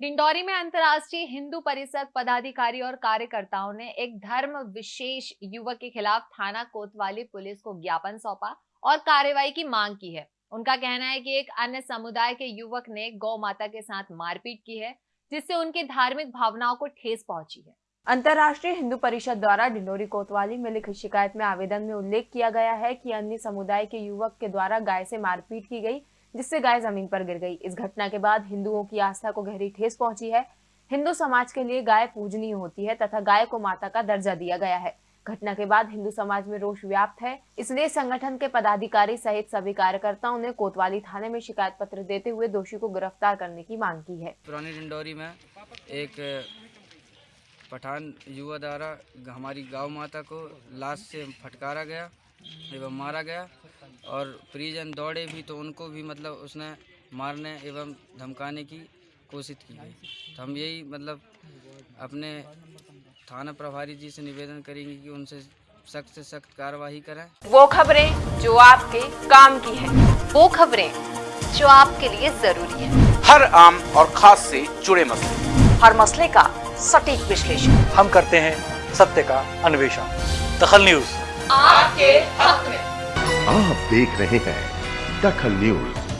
डिंडौरी में अंतर्राष्ट्रीय हिंदू परिषद पदाधिकारी और कार्यकर्ताओं ने एक धर्म विशेष युवक के खिलाफ थाना कोतवाली पुलिस को ज्ञापन सौंपा और कार्रवाई की मांग की है। उनका कहना है कि एक अन्य समुदाय के युवक ने गौ माता के साथ मारपीट की है, जिससे उनकी धार्मिक भावनाओं को ठेस पहुँची है। अंतर्राष्ट्रीय हिंदू परिषद द्वारा डिंडोरी कोतवाली में लिखित शिकायत में आवेदन में उल्लेख किया गया है कि अन्य समुदाय के युवक के द्वारा गाय से मारपीट की गई। जिससे गाय ज़मीन पर गिर गई। इस घटना के बाद हिंदुओं की आस्था को गहरी ठेस पहुँची है। हिंदू समाज के लिए गाय पूजनीय होती है तथा गाय को माता का दर्जा दिया गया है। घटना के बाद हिंदू समाज में रोष व्याप्त है। इसलिए संगठन के पदाधिकारी सहित सभी कार्यकर्ताओं ने कोतवाली थाने में शिकायत पत्र देते हुए दोषी को गिरफ़्तार करने की मांग की है। पुरानी डिंडौरी में एक, पठान युवा द्वारा हमारी गाँव माता को लाश से फटकारा गया। एवं मारा गया और परिजन दौड़े भी तो उनको भी मतलब उसने मारने एवं धमकाने की कोशिश की गई। तो हम यही मतलब अपने थाना प्रभारी जी से निवेदन करेंगे कि उनसे सख्त से सख्त कार्रवाई करें। वो खबरें जो आपके काम की है वो खबरें जो आपके लिए ज़रूरी है। हर आम और खास से जुड़े मसले। हर मसले का सटीक विश्लेषण। हम करते हैं सत्य का अन्वेषण। दखल न्यूज़। आपके हक में। आप देख रहे हैं दखल न्यूज़।